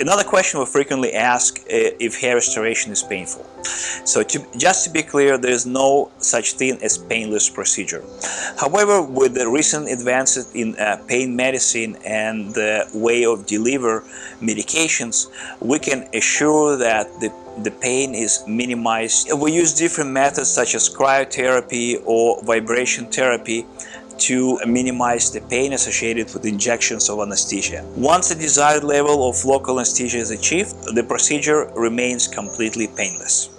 Another question we frequently ask uh, if hair restoration is painful. So to, just to be clear, there is no such thing as painless procedure. However, with the recent advances in uh, pain medicine and the way of deliver medications, we can assure that the the pain is minimized. We use different methods such as cryotherapy or vibration therapy to minimize the pain associated with injections of anesthesia. Once the desired level of local anesthesia is achieved, the procedure remains completely painless.